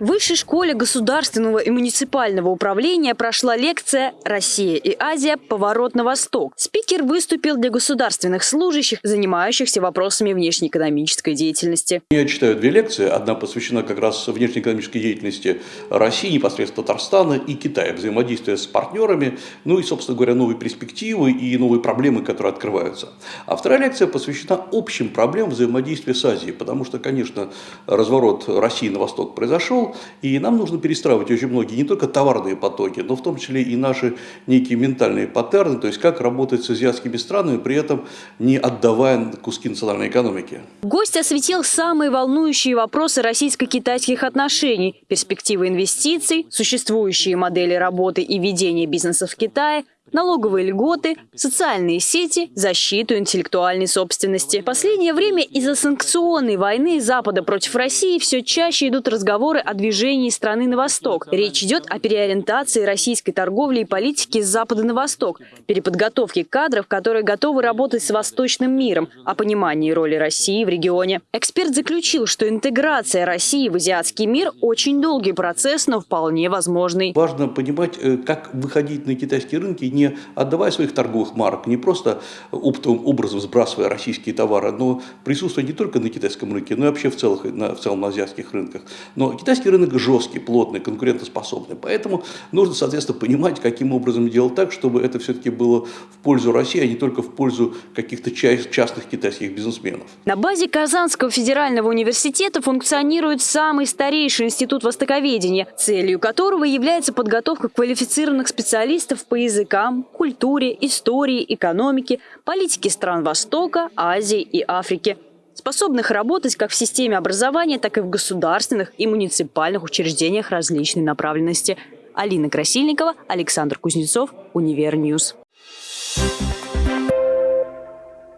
В Высшей школе государственного и муниципального управления прошла лекция «Россия и Азия. Поворот на восток». Спикер выступил для государственных служащих, занимающихся вопросами внешнеэкономической деятельности. Я читаю две лекции. Одна посвящена как раз внешнеэкономической деятельности России, непосредственно Татарстана и Китая, взаимодействия с партнерами, ну и, собственно говоря, новые перспективы и новые проблемы, которые открываются. А вторая лекция посвящена общим проблемам взаимодействия с Азией, потому что, конечно, разворот России на восток произошел, и нам нужно перестраивать очень многие, не только товарные потоки, но в том числе и наши некие ментальные паттерны, то есть как работать с азиатскими странами, при этом не отдавая куски национальной экономики. Гость осветил самые волнующие вопросы российско-китайских отношений, перспективы инвестиций, существующие модели работы и ведения бизнеса в Китае – налоговые льготы, социальные сети, защиту интеллектуальной собственности. В последнее время из-за санкционной войны Запада против России все чаще идут разговоры о движении страны на восток. Речь идет о переориентации российской торговли и политики с Запада на восток, переподготовке кадров, которые готовы работать с восточным миром, о понимании роли России в регионе. Эксперт заключил, что интеграция России в азиатский мир очень долгий процесс, но вполне возможный. Важно понимать, э, как выходить на китайские рынки не отдавая своих торговых марок, не просто оптовым образом сбрасывая российские товары, но присутствуя не только на китайском рынке, но и вообще в, целых, на, в целом на азиатских рынках. Но китайский рынок жесткий, плотный, конкурентоспособный. Поэтому нужно, соответственно, понимать, каким образом делать так, чтобы это все-таки было в пользу России, а не только в пользу каких-то частных китайских бизнесменов. На базе Казанского федерального университета функционирует самый старейший институт востоковедения, целью которого является подготовка квалифицированных специалистов по языкам, языкам, культуре, истории, экономике, политике стран Востока, Азии и Африки способных работать как в системе образования, так и в государственных и муниципальных учреждениях различной направленности. Алина Красильникова, Александр Кузнецов, Univer News. Thank you